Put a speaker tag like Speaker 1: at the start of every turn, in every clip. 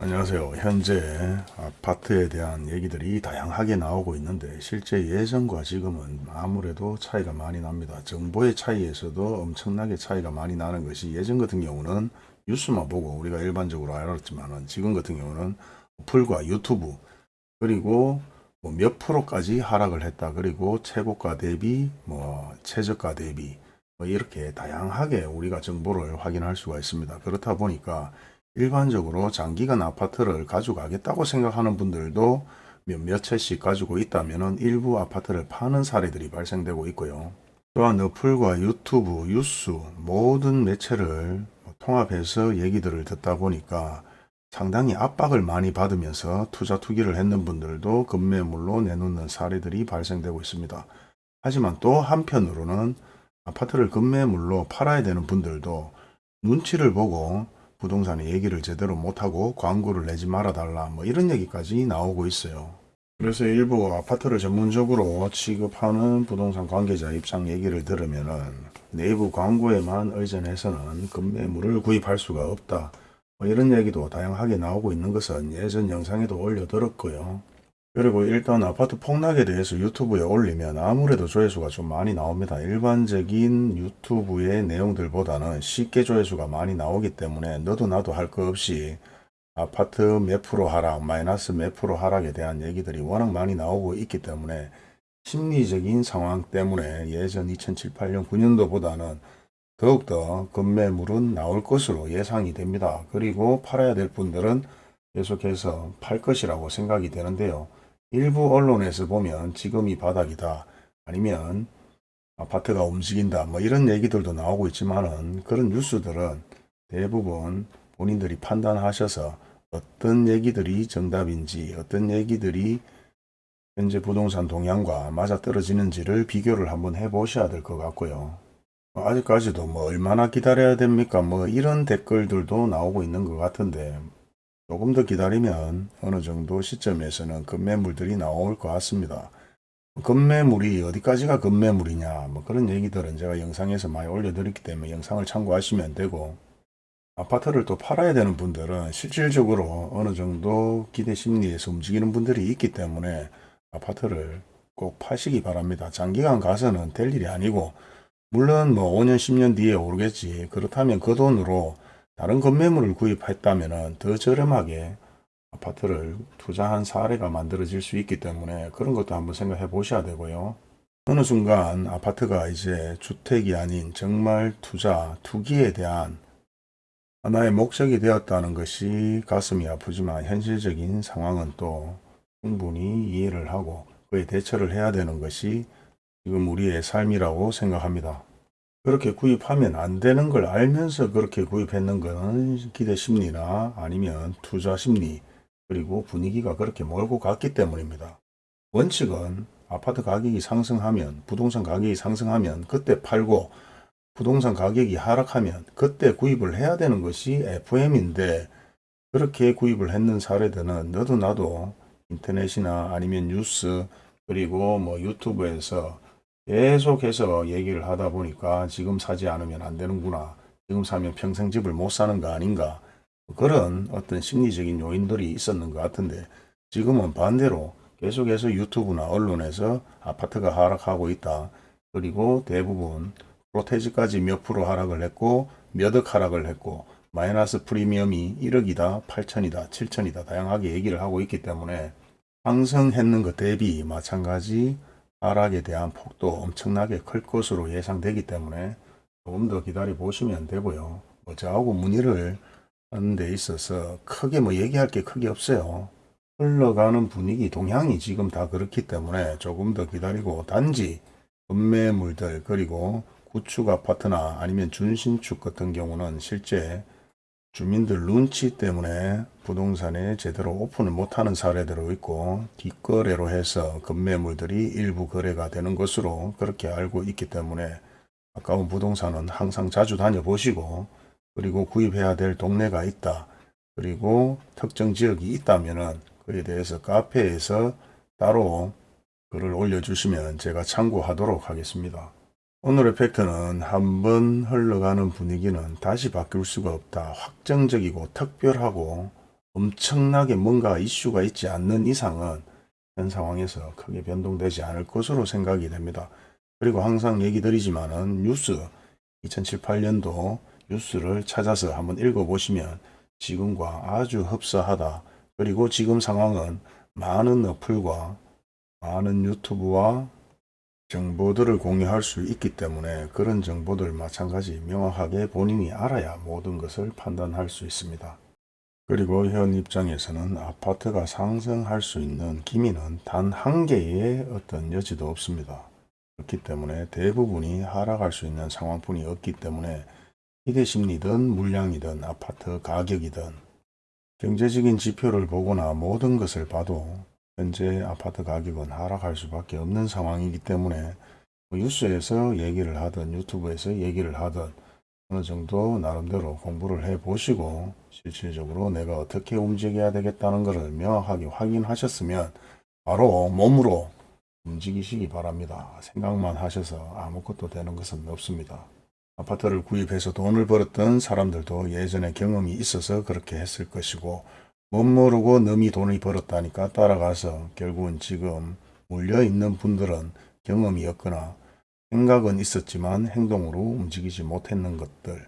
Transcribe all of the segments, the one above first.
Speaker 1: 안녕하세요. 현재 아파트에 대한 얘기들이 다양하게 나오고 있는데 실제 예전과 지금은 아무래도 차이가 많이 납니다. 정보의 차이에서도 엄청나게 차이가 많이 나는 것이 예전 같은 경우는 뉴스만 보고 우리가 일반적으로 알았지만 지금 같은 경우는 어플과 유튜브 그리고 뭐 몇 프로까지 하락을 했다. 그리고 최고가 대비 뭐 최저가 대비 뭐 이렇게 다양하게 우리가 정보를 확인할 수가 있습니다. 그렇다 보니까 일반적으로 장기간 아파트를 가져가겠다고 생각하는 분들도 몇몇 채씩 가지고 있다면 일부 아파트를 파는 사례들이 발생되고 있고요. 또한 어플과 유튜브, 뉴스 모든 매체를 통합해서 얘기들을 듣다 보니까 상당히 압박을 많이 받으면서 투자 투기를 했는 분들도 급매물로 내놓는 사례들이 발생되고 있습니다. 하지만 또 한편으로는 아파트를 급매물로 팔아야 되는 분들도 눈치를 보고 부동산의 얘기를 제대로 못하고 광고를 내지 말아달라 뭐 이런 얘기까지 나오고 있어요. 그래서 일부 아파트를 전문적으로 취급하는 부동산 관계자 입장 얘기를 들으면은 내부 광고에만 의존해서는 급매물을 구입할 수가 없다. 뭐 이런 얘기도 다양하게 나오고 있는 것은 예전 영상에도 올려드렸고요. 그리고 일단 아파트 폭락에 대해서 유튜브에 올리면 아무래도 조회수가 좀 많이 나옵니다. 일반적인 유튜브의 내용들보다는 쉽게 조회수가 많이 나오기 때문에 너도 나도 할 거 없이 아파트 몇 프로 하락, 마이너스 몇 프로 하락에 대한 얘기들이 워낙 많이 나오고 있기 때문에 심리적인 상황 때문에 예전 2007, 8년, 9년도보다는 더욱더 급매물은 나올 것으로 예상이 됩니다. 그리고 팔아야 될 분들은 계속해서 팔 것이라고 생각이 되는데요. 일부 언론에서 보면 지금이 바닥이다 아니면 아파트가 움직인다 뭐 이런 얘기들도 나오고 있지만은 그런 뉴스들은 대부분 본인들이 판단하셔서 어떤 얘기들이 정답인지 어떤 얘기들이 현재 부동산 동향과 맞아떨어지는지를 비교를 한번 해 보셔야 될 것 같고요. 아직까지도 뭐 얼마나 기다려야 됩니까 뭐 이런 댓글들도 나오고 있는 것 같은데 조금 더 기다리면 어느 정도 시점에서는 급매물들이 나올 것 같습니다. 급매물이 어디까지가 급매물이냐 뭐 그런 얘기들은 제가 영상에서 많이 올려드렸기 때문에 영상을 참고하시면 되고 아파트를 또 팔아야 되는 분들은 실질적으로 어느 정도 기대 심리에서 움직이는 분들이 있기 때문에 아파트를 꼭 파시기 바랍니다. 장기간 가서는 될 일이 아니고 물론 뭐 5년 10년 뒤에 오르겠지 그렇다면 그 돈으로 다른 건매물을 구입했다면 더 저렴하게 아파트를 투자한 사례가 만들어질 수 있기 때문에 그런 것도 한번 생각해 보셔야 되고요. 어느 순간 아파트가 이제 주택이 아닌 정말 투자, 투기에 대한 하나의 목적이 되었다는 것이 가슴이 아프지만 현실적인 상황은 또 충분히 이해를 하고 그에 대처를 해야 되는 것이 지금 우리의 삶이라고 생각합니다. 그렇게 구입하면 안 되는 걸 알면서 그렇게 구입했는 것은 기대 심리나 아니면 투자 심리 그리고 분위기가 그렇게 몰고 갔기 때문입니다. 원칙은 아파트 가격이 상승하면 부동산 가격이 상승하면 그때 팔고 부동산 가격이 하락하면 그때 구입을 해야 되는 것이 FM인데 그렇게 구입을 했는 사례들은 너도 나도 인터넷이나 아니면 뉴스 그리고 뭐 유튜브에서 계속해서 얘기를 하다 보니까 지금 사지 않으면 안 되는구나. 지금 사면 평생 집을 못 사는 거 아닌가. 그런 어떤 심리적인 요인들이 있었는 것 같은데 지금은 반대로 계속해서 유튜브나 언론에서 아파트가 하락하고 있다. 그리고 대부분 프로테지까지 몇 프로 하락을 했고 몇 억 하락을 했고 마이너스 프리미엄이 1억이다, 8천이다, 7천이다 다양하게 얘기를 하고 있기 때문에 상승했는 것 대비 마찬가지 하락에 대한 폭도 엄청나게 클 것으로 예상되기 때문에 조금 더 기다려 보시면 되고요. 뭐 저하고 문의를 하는 데 있어서 크게 뭐 얘기할 게 크게 없어요. 흘러가는 분위기 동향이 지금 다 그렇기 때문에 조금 더 기다리고 단지 건매물들 그리고 구축 아파트나 아니면 준신축 같은 경우는 실제 주민들 눈치 때문에 부동산에 제대로 오픈을 못하는 사례들도 있고 뒷거래로 해서 급매물들이 일부 거래가 되는 것으로 그렇게 알고 있기 때문에 가까운 부동산은 항상 자주 다녀보시고 그리고 구입해야 될 동네가 있다. 그리고 특정 지역이 있다면 그에 대해서 카페에서 따로 글을 올려주시면 제가 참고하도록 하겠습니다. 오늘의 팩트는 한 번 흘러가는 분위기는 다시 바뀔 수가 없다. 확정적이고 특별하고 엄청나게 뭔가 이슈가 있지 않는 이상은 현 상황에서 크게 변동되지 않을 것으로 생각이 됩니다. 그리고 항상 얘기 드리지만 은 뉴스 2007, 8년도 뉴스를 찾아서 한번 읽어보시면 지금과 아주 흡사하다. 그리고 지금 상황은 많은 어플과 많은 유튜브와 정보들을 공유할 수 있기 때문에 그런 정보들 마찬가지 명확하게 본인이 알아야 모든 것을 판단할 수 있습니다. 그리고 현 입장에서는 아파트가 상승할 수 있는 기미는 단 한 개의 어떤 여지도 없습니다. 그렇기 때문에 대부분이 하락할 수 있는 상황뿐이 없기 때문에 희대심리든 물량이든 아파트 가격이든 경제적인 지표를 보거나 모든 것을 봐도 현재 아파트 가격은 하락할 수밖에 없는 상황이기 때문에 뭐 뉴스에서 얘기를 하든 유튜브에서 얘기를 하든 어느 정도 나름대로 공부를 해 보시고 실질적으로 내가 어떻게 움직여야 되겠다는 것을 명확하게 확인하셨으면 바로 몸으로 움직이시기 바랍니다. 생각만 하셔서 아무것도 되는 것은 없습니다. 아파트를 구입해서 돈을 벌었던 사람들도 예전에 경험이 있어서 그렇게 했을 것이고 못 모르고 넘이 돈을 벌었다니까 따라가서 결국은 지금 물려있는 분들은 경험이 없거나 생각은 있었지만 행동으로 움직이지 못했는 것들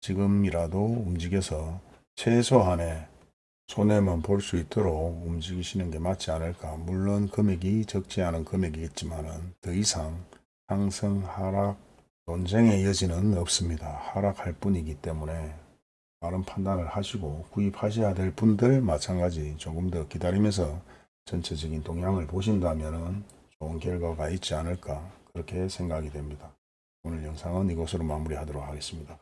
Speaker 1: 지금이라도 움직여서 최소한의 손해만 볼 수 있도록 움직이시는 게 맞지 않을까. 물론 금액이 적지 않은 금액이겠지만 더 이상 상승 하락 논쟁의 여지는 없습니다. 하락할 뿐이기 때문에 바른 판단을 하시고 구입하셔야 될 분들 마찬가지 조금 더 기다리면서 전체적인 동향을 보신다면 좋은 결과가 있지 않을까 그렇게 생각이 됩니다. 오늘 영상은 이것으로 마무리하도록 하겠습니다.